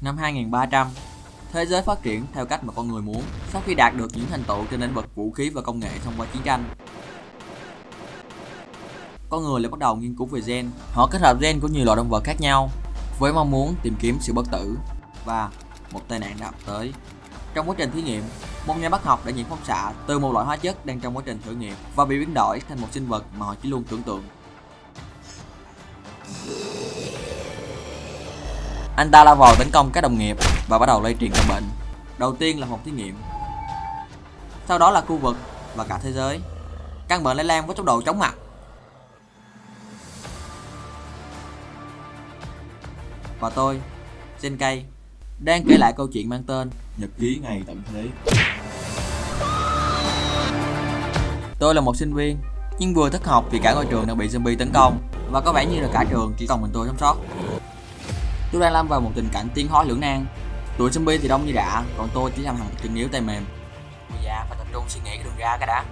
Năm 2300, thế giới phát triển theo cách mà con người muốn sau khi đạt được những thành tựu trên lĩnh vực vũ khí và công nghệ thông qua chiến tranh. Con người lại bắt đầu nghiên cứu về gen. Họ kết hợp gen của nhiều loài động vật khác nhau với mong muốn tìm kiếm sự bất tử và một tai nạn đã ập tới. Trong quá trình thí nghiệm, một nhà bác học đã nhiễm phóng xạ từ một loại hóa chất đang trong quá trình thử nghiệm và bị biến đổi thành một sinh vật mà họ chỉ luôn tưởng tượng. Anh ta lao vào tấn công các đồng nghiệp và bắt đầu lây truyền căn bệnh. Đầu tiên là một thí nghiệm, sau đó là khu vực và cả thế giới. Căn bệnh lây lan với tốc độ chóng mặt. Và tôi, Senkei, đang kể lại câu chuyện mang tên Nhật ký ngày tận thế Tôi là một sinh viên, nhưng vừa thất học vì cả ngôi trường đang bị zombie tấn công và có vẻ như là cả trường chỉ còn mình tôi sống sót. Tôi đang lâm vào một tình cảnh tiến hóa lưỡng nan. Tụi zombie thì đông như đã còn tôi chỉ làm hàng chân yếu tay mềm. Bây giờ phải tập trung suy nghĩ cái đường ra cái đã.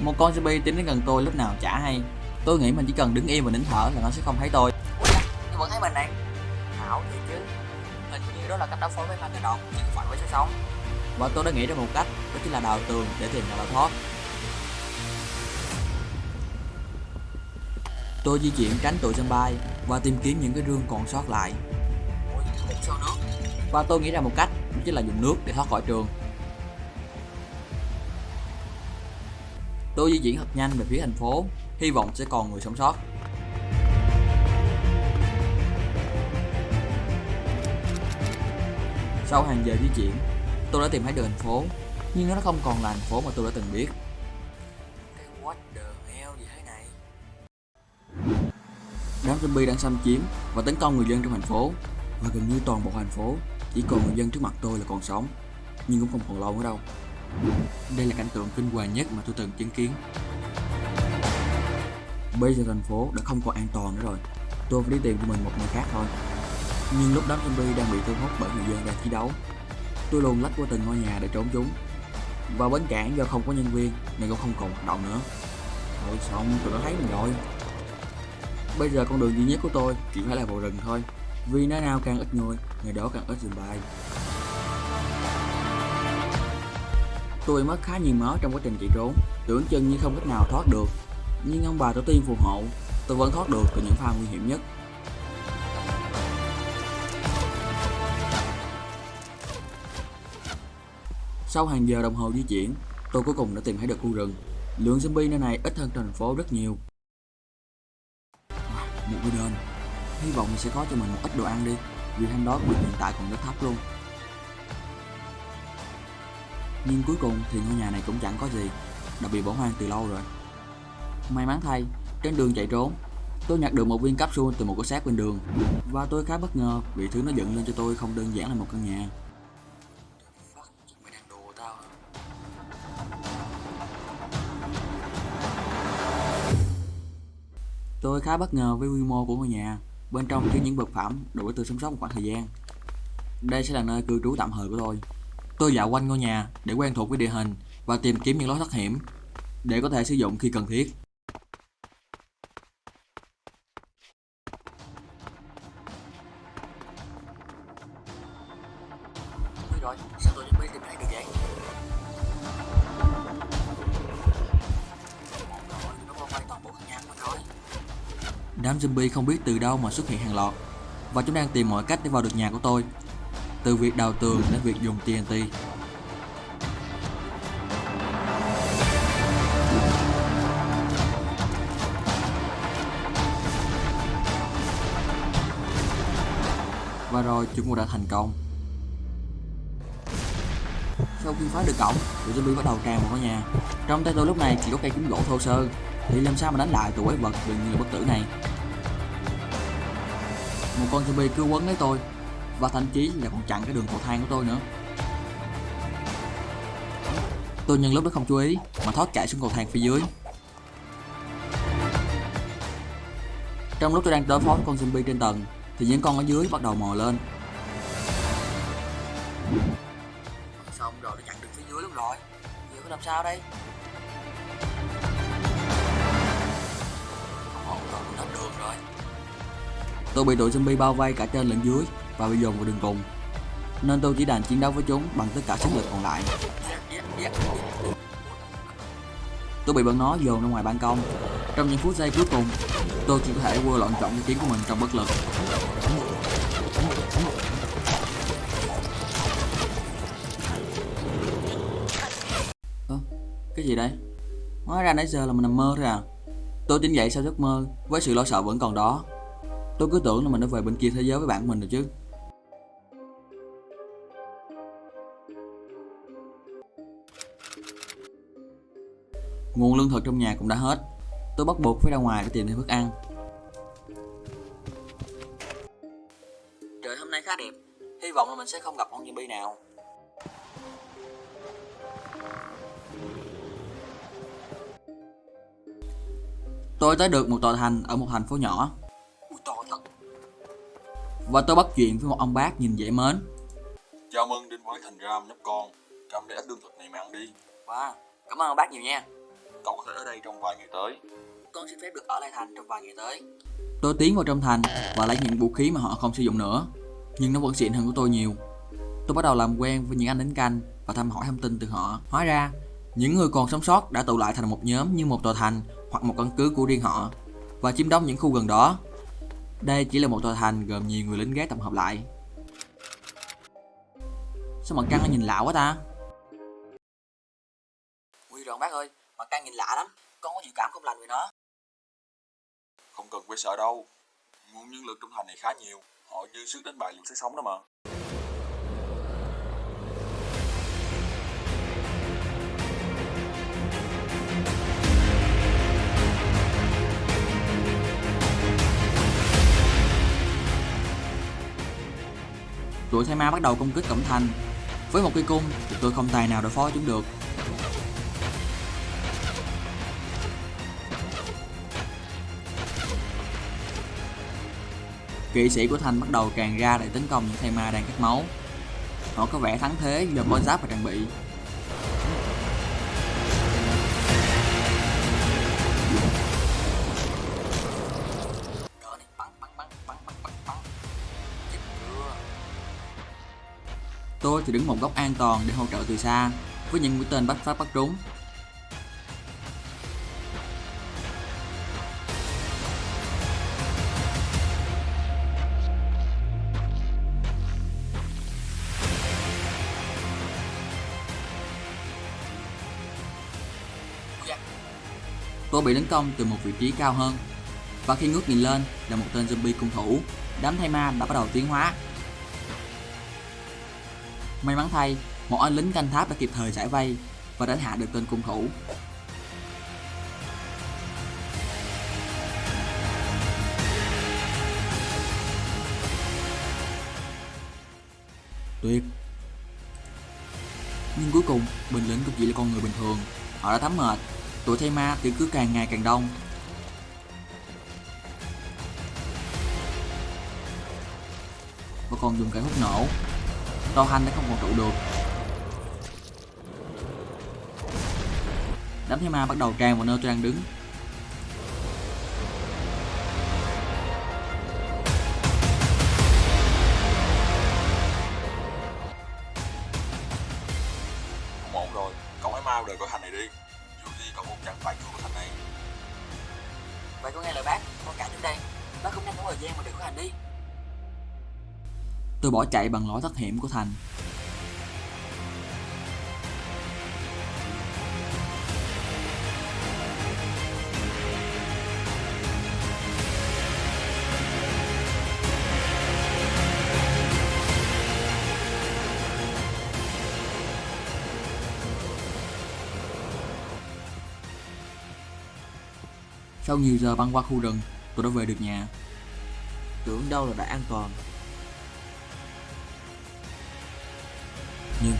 Một con zombie tiến đến gần tôi lúc nào chả hay. Tôi nghĩ mình chỉ cần đứng im và nín thở là nó sẽ không thấy tôi. Ui vẫn thấy mình này. ảo thì chứ. Hình như đó là cách đối phó với ma cái đòn, chứ không phải với sự sống. Và tôi đã nghĩ ra một cách, đó chính là đào tường để tìm lối thoát. Tôi di chuyển tránh tụi bay và tìm kiếm những cái rương còn sót lại. Xô nước. Và tôi nghĩ ra một cách, đó chính là dùng nước để thoát khỏi trường. Tôi di chuyển thật nhanh về phía thành phố, hy vọng sẽ còn người sống sót. Sau hàng giờ di chuyển, tôi đã tìm thấy được thành phố, nhưng nó không còn là thành phố mà tôi đã từng biết. What the hell gì thế này? Đám zombie đang xâm chiếm và tấn công người dân trong thành phố và gần như toàn bộ thành phố chỉ còn người dân trước mặt tôi là còn sống. Nhưng cũng không còn lâu nữa đâu. Đây là cảnh tượng kinh hoàng nhất mà tôi từng chứng kiến. Bây giờ thành phố đã không còn an toàn nữa rồi. Tôi phải đi tìm cho mình một nơi khác thôi. Nhưng lúc đám zombie đang bị thu hút bởi người dân đang chiến đấu tôi luôn lách qua từng ngôi nhà để trốn chúng. Và bến cảng do không có nhân viên nên cũng không còn hoạt động nữa. Thôi xong tụi nó thấy mình rồi. Bây giờ con đường duy nhất của tôi chỉ phải là vào rừng thôi vì nơi nào càng ít người, người đó càng ít dừng bài Tôi mất khá nhiều máu trong quá trình chạy trốn. Tưởng chừng như không cách nào thoát được. Nhưng ông bà tổ tiên phù hộ Tôi vẫn thoát được từ những pha nguy hiểm nhất. Sau hàng giờ đồng hồ di chuyển Tôi cuối cùng đã tìm thấy được khu rừng. Lượng zombie nơi này ít hơn thành phố rất nhiều. Một đền hy vọng mình sẽ có cho mình một ít đồ ăn đi vì thanh đó của mình hiện tại còn rất thấp luôn. Nhưng cuối cùng thì ngôi nhà này cũng chẳng có gì đã bị bỏ hoang từ lâu rồi. May mắn thay trên đường chạy trốn tôi nhặt được một viên capsule từ một cái xác bên đường và tôi khá bất ngờ vì thứ nó dựng lên cho tôi không đơn giản là một căn nhà. Tôi khá bất ngờ với quy mô của ngôi nhà, bên trong chứa những vật phẩm đủ để tôi sống sót một khoảng thời gian. Đây sẽ là nơi cư trú tạm thời của tôi. Tôi dạo quanh ngôi nhà để quen thuộc với địa hình và tìm kiếm những lối thoát hiểm để có thể sử dụng khi cần thiết. rồi, sao tôi mới tìm thấy được vậy? Đám zombie không biết từ đâu mà xuất hiện hàng loạt. Và chúng đang tìm mọi cách để vào được nhà của tôi. Từ việc đào tường đến việc dùng TNT Và rồi chúng cũng đã thành công. Sau khi phá được cổng, tụi zombie bắt đầu tràn vào ngôi nhà. Trong tay tôi lúc này chỉ có cây kiếm gỗ thô sơ. Thì làm sao mà đánh lại tụi quái vật gần như bất tử này? Một con zombie cứ quấn lấy tôi. Và thậm chí là còn chặn cái đường cầu thang của tôi nữa. Tôi nhân lúc đó không chú ý, mà thoát chạy xuống cầu thang phía dưới. Trong lúc tôi đang đối phó với con zombie trên tầng, thì những con ở dưới bắt đầu mò lên. Xong rồi nó chặn được phía dưới luôn rồi. Giờ phải làm sao đây? Không ổn rồi nó đường rồi. Tôi bị đội zombie bao vây cả trên lẫn dưới và bị dồn vào đường cùng. nên tôi chỉ đành chiến đấu với chúng bằng tất cả sức lực còn lại. Tôi bị bọn nó dồn ra ngoài ban công. Trong những phút giây cuối cùng, tôi chỉ có thể quơ loạn trọng cái tiếng của mình trong bất lực. Ơ, cái gì đây? Hóa ra nãy giờ là mình nằm mơ thôi à. Tôi tỉnh dậy sau giấc mơ với sự lo sợ vẫn còn đó. Tôi cứ tưởng là mình đã về bên kia thế giới với bạn mình rồi chứ. Nguồn lương thực trong nhà cũng đã hết. Tôi bắt buộc phải ra ngoài để tìm thêm thức ăn. Trời hôm nay khá đẹp. Hy vọng là mình sẽ không gặp con zombie nào. Tôi tới được một tòa thành ở một thành phố nhỏ. Và tôi bắt chuyện với một ông bác nhìn dễ mến. Chào mừng đến với thành ram nhóc con Cầm để ít lương thực này mà ăn đi Wow, cảm ơn ông bác nhiều nha. Cậu có thể ở đây trong vài ngày tới Con xin phép được ở lại thành trong vài ngày tới. Tôi tiến vào trong thành và lấy những vũ khí mà họ không sử dụng nữa. Nhưng nó vẫn xịn hơn của tôi nhiều. Tôi bắt đầu làm quen với những anh lính canh và thăm hỏi thông tin từ họ. Hóa ra, những người còn sống sót đã tụ lại thành một nhóm như một tòa thành hoặc một căn cứ của riêng họ và chiếm đóng những khu gần đó. Đây chỉ là một tòa thành gồm nhiều người lính gác tập hợp lại. Sao mặt trăng nó nhìn lạ quá ta? Nguy rồi bác ơi, mặt trăng nhìn lạ lắm. Con có dự cảm không lành về nó. Không cần phải sợ đâu Nguồn nhân lực trong thành này khá nhiều Họ dư sức đánh bại lũ sẽ sống đó mà Tụi thay ma bắt đầu công kích cổng thành. Với một cây cung, thì tôi không tài nào đối phó chúng được. Kỵ sĩ của thành bắt đầu tràn ra để tấn công những thay ma đang cắt máu. Họ có vẻ thắng thế do có giáp và trang bị. Tôi thì đứng một góc an toàn để hỗ trợ từ xa, với những mũi tên bắt phát bắt trúng. Tôi bị tấn công từ một vị trí cao hơn, và khi ngước nhìn lên là một tên zombie cung thủ. Đám thay ma đã bắt đầu tiến hóa May mắn thay, một anh lính canh tháp đã kịp thời giải vây và đánh hạ được tên cung thủ. Tuyệt. Nhưng cuối cùng, bình lính cũng chỉ là con người bình thường. Họ đã thấm mệt, tuổi thay ma thì cứ càng ngày càng đông. Và còn dùng cái hút nổ Tô Hành đã không còn trụ được. Đám thế ma bắt đầu tràn vào nơi tôi đang đứng. Không ổn rồi. Cậu hãy mau rời khỏi thành này đi. Dù gì cậu cũng chẳng phải chủ của thành này. Vậy con nghe lời bác, con cả đến đây. Bác không nhanh có thời gian mà được khỏi hành đi Tôi bỏ chạy bằng lối thoát hiểm của thành Sau nhiều giờ băng qua khu rừng, tôi đã về được nhà. Tưởng đâu là đã an toàn. Nhưng